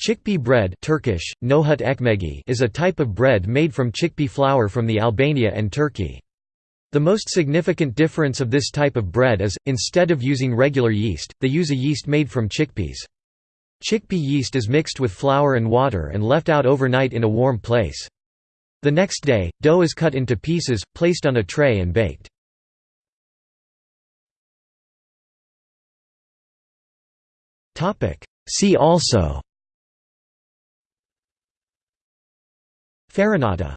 Chickpea bread Turkish, nohut ekmegi is a type of bread made from chickpea flour from the Albania and Turkey. The most significant difference of this type of bread is, instead of using regular yeast, they use a yeast made from chickpeas. Chickpea yeast is mixed with flour and water and left out overnight in a warm place. The next day, dough is cut into pieces, placed on a tray and baked. See also farinata,